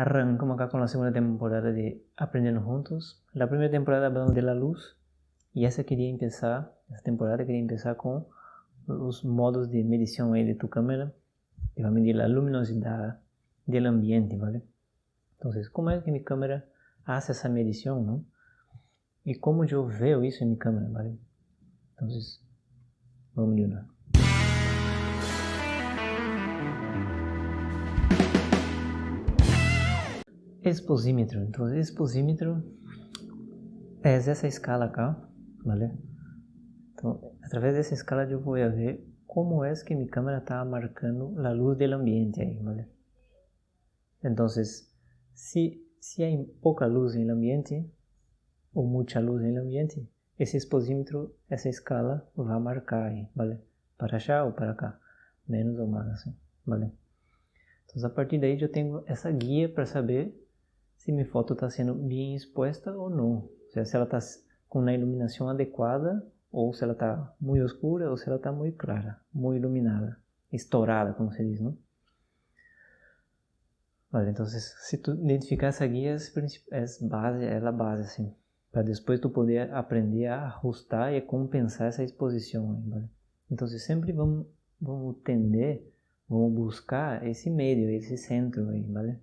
Arrancamos acá con la segunda temporada de Aprendiendo Juntos. La primera temporada hablando de la luz y esa quería empezar, esta temporada quería empezar con los modos de medición de tu cámara que va a medir la luminosidad del ambiente, ¿vale? Entonces, ¿cómo es que mi cámara hace esa medición, no? Y cómo yo veo eso en mi cámara, ¿vale? Entonces, vamos de una. Exposímetro. Então, exposímetro é essa escala acá, ¿vale? Então, através dessa escala eu vou ver como é que minha câmera está marcando a luz do ambiente aí, ¿vale? Então, se, se há pouca luz no ambiente, ou muita luz no ambiente, esse exposímetro, essa escala vai marcar aí, ¿vale? Para cá ou para cá, menos ou mais, assim, ¿vale? Então, a partir daí eu tenho essa guia para saber se minha foto está sendo bem exposta ou não. Seja, se ela está com a iluminação adequada ou se ela está muito escura ou se ela está muito clara, muito iluminada, estourada, como se diz, não? Vale, então se tu identificar essa guia é base, é a base assim, para depois tu poder aprender a ajustar e compensar essa exposição, vale? Então sempre vamos vamos tender, vamos buscar esse meio, esse centro aí, vale?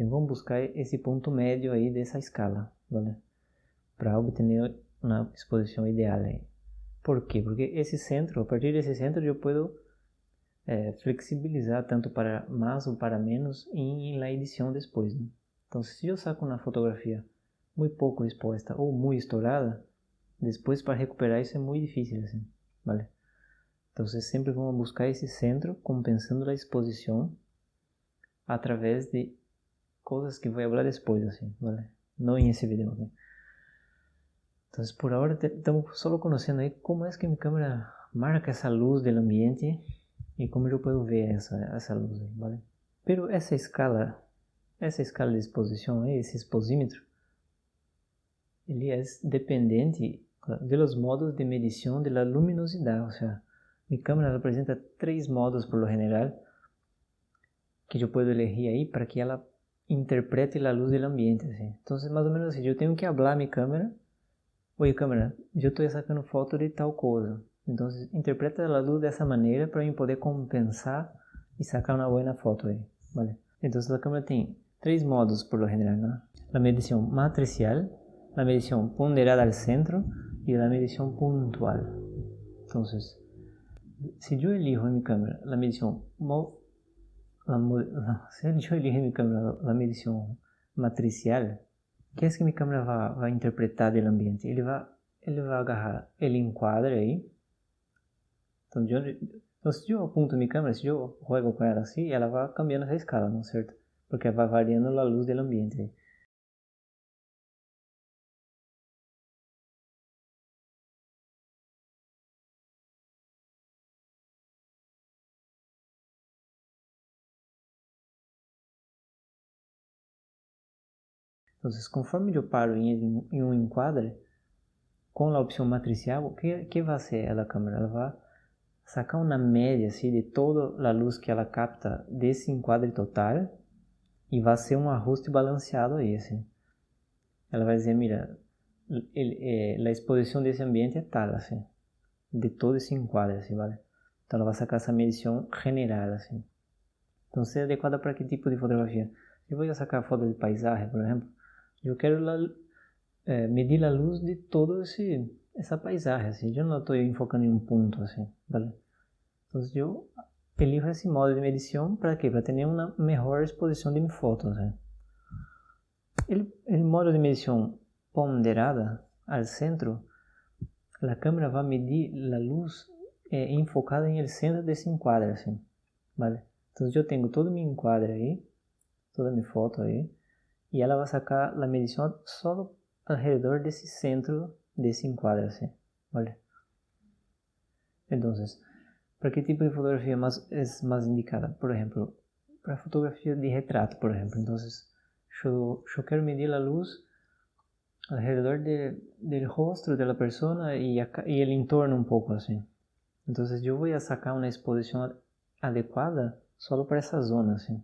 Então vamos buscar esse ponto médio aí dessa escala, vale? Para obter uma exposição ideal aí. Por quê? Porque esse centro, a partir desse centro eu posso é, flexibilizar tanto para mais ou para menos em, na edição depois. Né? Então se eu saco uma fotografia muito pouco exposta ou muito estourada, depois para recuperar isso é muito difícil assim, vale? Então sempre vamos buscar esse centro compensando a exposição através de cosas que voy a hablar después, así, ¿vale? No en ese por ahora estamos solo conociendo ahí cómo es que mi cámara marca esa luz del ambiente y cómo yo puedo ver esa, esa luz ahí, ¿vale? Pero escala, esa escala de exposición, ese exposímetro, ele é dependente de los modos de medição de la luminosidade, ou seja, minha câmera apresenta três modos por lo general que eu posso elegir aí para que ela interprete a luz do ambiente. Assim. Então, mais ou menos assim, eu tenho que falar minha câmera. Oi, câmera, eu estou sacando foto de tal coisa. Então, interpreta a luz dessa maneira para eu poder compensar e sacar uma boa foto aí, vale? Então, a câmera tem três modos por lo general, né? A medição matricial, a medição ponderada ao centro e a medição pontual. Então, se eu elijo em minha câmera a medição la, se yo elijo mi cámara la medición matricial, ¿qué es que mi cámara va, va a interpretar del ambiente? Ele vai, ele vai agarrar, ele enquadra aí. Então, então, se eu aponto minha câmera, se eu juego com ela assim, ela vai cambiando essa escala, não é certo? Porque vai variando a luz do ambiente. Então, conforme eu paro em, um enquadre, com a opção matricial, o que, que vai ser a câmera? Ela vai sacar uma média assim, de toda a luz que ela capta desse enquadre total e vai ser um ajuste balanceado aí. Assim. Ela vai dizer, mira, é, a exposição desse ambiente é tal, assim, de todo esse enquadre, assim, vale? Então ela vai sacar essa medição general, assim. Então, se é adequada para que tipo de fotografia? Eu vou sacar foto de paisagem, por exemplo, eu quero la, é, medir a luz de toda essa paisagem, assim. Eu não estou enfocando em um ponto, assim, vale? Então, eu elijo esse modo de medição para quê? Para ter uma melhor exposição de minhas fotos, assim. O modo de medição ponderada ao centro, a câmera vai medir a luz é, enfocada em el centro desse enquadre, assim, vale? Então, eu tenho todo meu enquadre aí, toda minha foto aí, e ela vai sacar a medição só ao redor desse centro desse enquadro, assim, olha. Então, para que tipo de fotografia mais, é mais indicada? Por exemplo, para fotografia de retrato, por exemplo. Então, eu, eu quero medir a luz ao redor de, do rosto da pessoa e, a, e o entorno um pouco assim. Então, eu vou sacar uma exposição adequada só para essa zona, assim.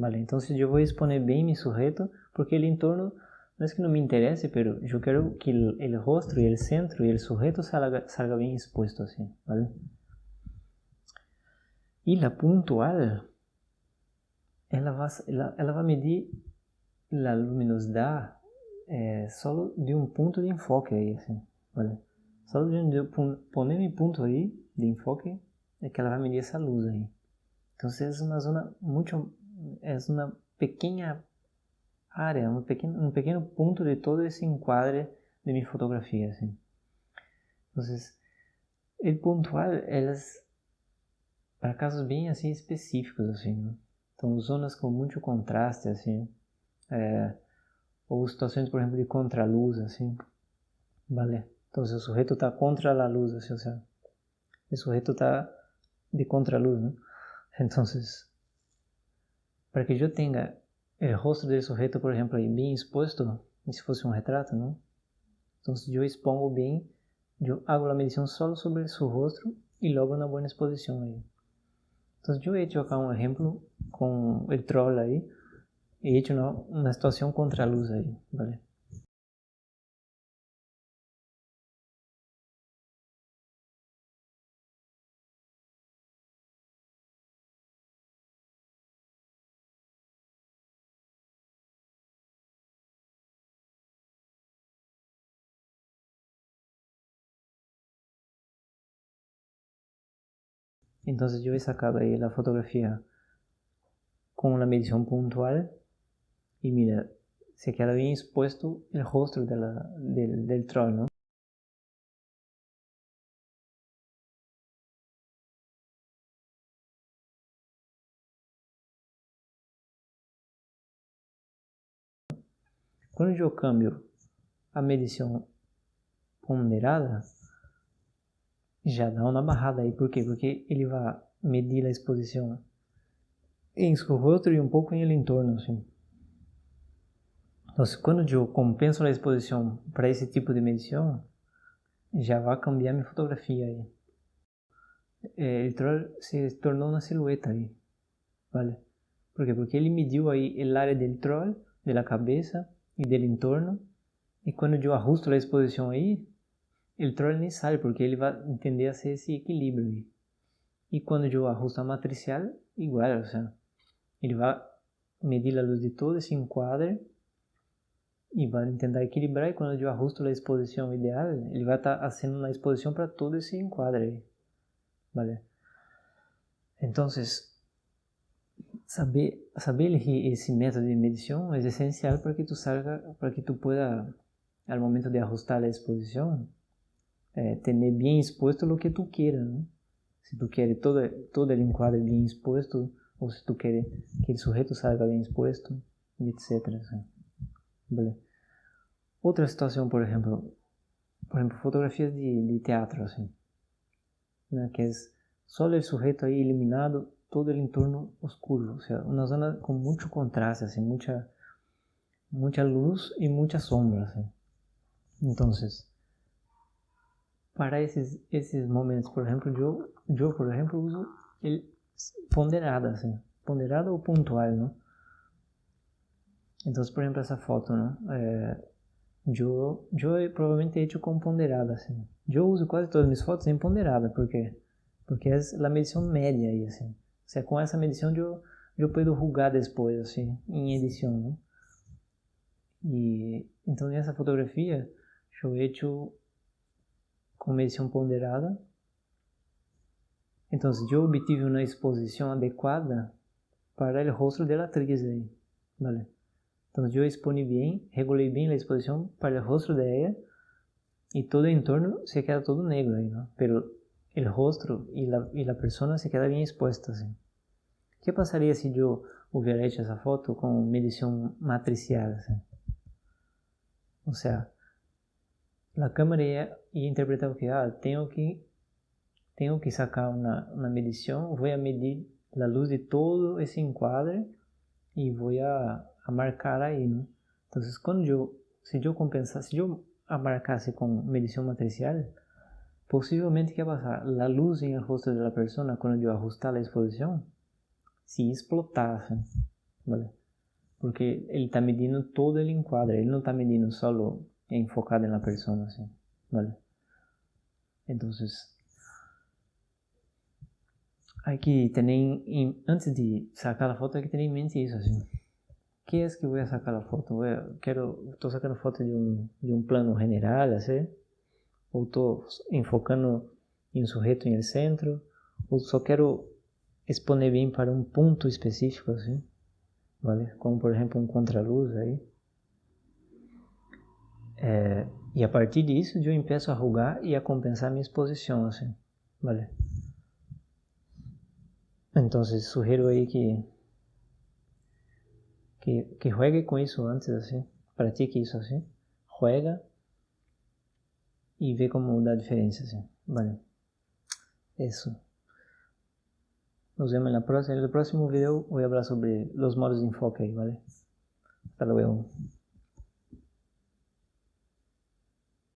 Vale, então eu vou exponer bem meu sujeito, porque o entorno não é que não me interesse, pero eu quero que o rosto e o centro e o sujeito salga, salga bem exposto assim, vale? E a puntual, ela vai, ela, ela vai medir a luminosidade é, só de um ponto de enfoque aí, assim, vale? Só de eu poner meu ponto aí de enfoque é que ela vai medir essa luz aí. Então, é uma zona muito, é uma pequena área, um pequeno, um pequeno ponto de todo esse enquadre de minha fotografia, assim. Então, o pontual, elas para casos bem assim específicos, assim, né? Então, zonas com muito contraste, assim, é, ou situações, por exemplo, de contraluz, assim, vale? Então, se o sujeito está contra a luz, assim, ou seja, o sujeito está de contraluz, né? Então, para que eu tenha o rosto do sujeito, por exemplo, bem exposto, se fosse um retrato, não? Então, eu expongo bem, eu hago a medição só sobre seu rosto e logo na boa exposição aí. Então, eu he hecho acá um exemplo com o troll aí, he hecho uma, uma situação contra a luz aí, ¿vale? Entonces yo he sacado ahí la fotografía con una medición puntual y mira, se queda bien expuesto el rostro de la, del, del troll, ¿no? Quando eu cambio a medição ponderada, já dá uma barrada aí. Por quê? Porque ele vai medir a exposição em seu e um pouco em ele entorno, assim. Então, quando eu compenso a exposição para esse tipo de medição, já vai cambiar minha fotografia aí. É, ele se tornou uma silhueta aí, vale? Por quê? Porque ele mediu aí a área do troll, da cabeça e do entorno, e quando eu ajusto a exposição aí, ele nem sabe, porque ele vai entender a ser esse equilíbrio. E quando eu ajusto a matricial, igual, ou seja, ele vai medir a luz de todo esse enquadre e vai tentar equilibrar, e quando eu ajusto a exposição ideal, ele vai estar fazendo uma exposição para todo esse enquadre. Vale? Então, saber saber esse método de medição é essencial para que tu salga, para que tu pueda, ao momento de ajustar a exposição, é, ter bem exposto o que tu queira, né? Se tu queres todo, todo o enquadre bem exposto, ou se tu queres que o sujeito salga bem exposto, e etc. Assim. Vale. Outra situação, por exemplo, por exemplo, fotografias de, de teatro, assim, né? que é só o sujeito aí iluminado, todo o entorno oscuro, ou seja, uma zona com muito contraste, assim, muita, muita luz e muita sombra, assim. Então, para esses, esses momentos, por exemplo, eu, eu por exemplo, uso ele ponderada, assim, ponderada ou pontual, não? Então, por exemplo, essa foto, né? É, eu, eu provavelmente he hecho com ponderada, assim. Eu uso quase todas as minhas fotos em ponderada, por quê? Porque é a medição média aí, assim. Se é com essa medição eu, eu posso julgar depois, assim, em edição, não? E, então, nessa fotografia, eu he hecho com medição ponderada. Então, eu obtive uma exposição adequada para o rosto da atriz aí, vale? Então, eu exponi bem, regulei bem a exposição para o rosto de ela e todo o entorno se queda todo negro aí, não? Pero o rosto e a pessoa se queda bem exposta assim. O que passaria se eu hecho essa foto com medição matricial, assim? Ou seja, a câmera ia, ia interpretar o que? Ah, tenho que, tenho que sacar uma, uma medição, vou a medir a luz de todo esse enquadre e vou a, a marcar aí, né? Então, quando eu, se eu compensar, se eu marcasse com medição matricial, possivelmente que ia passar a luz em el rosto da pessoa quando eu ajustar a exposição, se explotasse, ¿vale? Porque ele está medindo todo el enquadre, ele não está medindo solo enfocado en la persona, assim, ¿vale? Entonces, hay que tener, antes de sacar a foto, hay que ter em mente isso, assim. que é que vou sacar a foto? Vou, quero, estou sacando foto de um, de um plano general, assim? Ou estou enfocando em um sujeito em el centro? Ou só quero exponer bem para um ponto específico, assim? Vale? Como, por exemplo, um contraluz aí. É, e a partir disso, eu empeço a rugar e a compensar minha exposição, assim. Vale? Então, sugiro aí que que, que juegue com isso antes, assim, pratique isso assim, juega e vê como dá diferença, assim, vale. Isso. Nos vemos na próxima. No próximo vídeo vou falar sobre os modos de enfoque, ¿vale? Hasta luego.